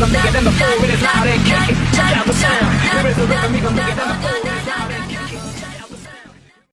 I'm making them the four minutes. Loud and